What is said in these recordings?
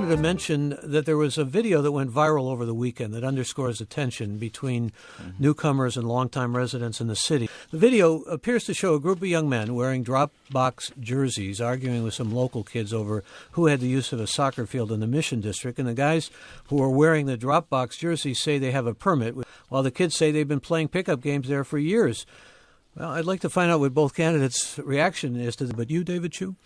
wanted to mention that there was a video that went viral over the weekend that underscores the tension between mm-hmm. newcomers and longtime residents in the city. The video appears to show a group of young men wearing Dropbox jerseys arguing with some local kids over who had the use of a soccer field in the Mission District. And the guys who are wearing the Dropbox jerseys say they have a permit, while the kids say they've been playing pickup games there for years. Well, I'd like to find out what both candidates' reaction is to that. But you, David Chiu?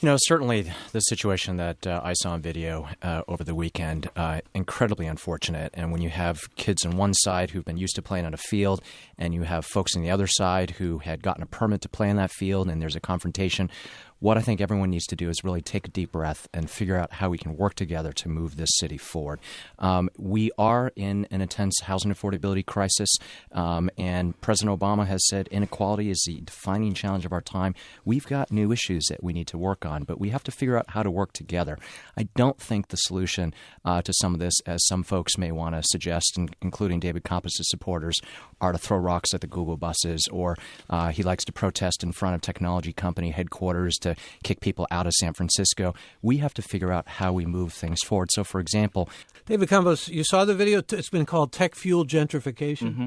You know, certainly the situation that uh, I saw on video uh, over the weekend, uh, incredibly unfortunate. And when you have kids on one side who've been used to playing on a field, and you have folks on the other side who had gotten a permit to play in that field, and there's a confrontation, what I think everyone needs to do is really take a deep breath and figure out how we can work together to move this city forward. Um, we are in an intense housing affordability crisis, um, and President Obama has said inequality is the defining challenge of our time. We've got new issues that we need to work on, but we have to figure out how to work together. I don't think the solution uh, to some of this, as some folks may want to suggest, including David Campos's supporters, are to throw rocks at the Google buses, or uh, he likes to protest in front of technology company headquarters to kick people out of San Francisco. We have to figure out how we move things forward. So, for example, David Campos, you saw the video. It's been called Tech Fuel Gentrification. Mm-hmm.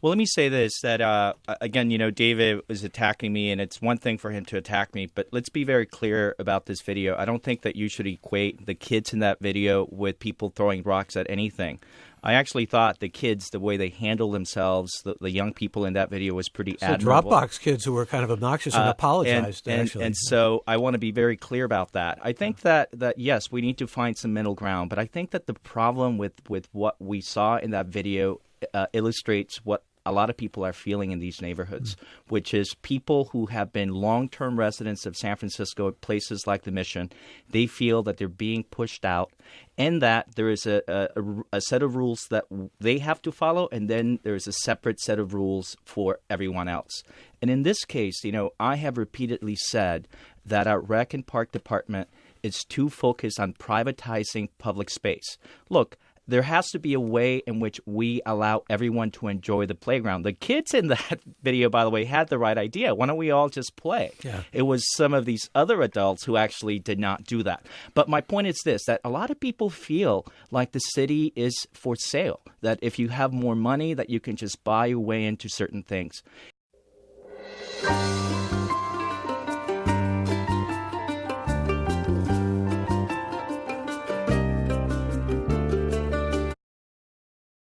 Well, let me say this that, uh, again, you know, David was attacking me, and it's one thing for him to attack me, but let's be very clear about this video. I don't think that you should equate the kids in that video with people throwing rocks at anything. I actually thought the kids, the way they handle themselves, the, the young people in that video was pretty so admirable. Dropbox kids who were kind of obnoxious and uh, apologized. And, and, and, so I want to be very clear about that. I think that, that yes, we need to find some middle ground, but I think that the problem with, with what we saw in that video uh, illustrates what a lot of people are feeling in these neighborhoods, mm-hmm. which is people who have been long term residents of San Francisco, places like the Mission, they feel that they're being pushed out and that there is a, a, a, set of rules that they have to follow, and then there's a separate set of rules for everyone else. And in this case, you know, I have repeatedly said that our rec and park department is too focused on privatizing public space. Look, there has to be a way in which we allow everyone to enjoy the playground. The kids in that video, by the way, had the right idea. Why don't we all just play? Yeah. It was some of these other adults who actually did not do that. But my point is this that a lot of people feel like the city is for sale, that if you have more money, that you can just buy your way into certain things.